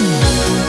Música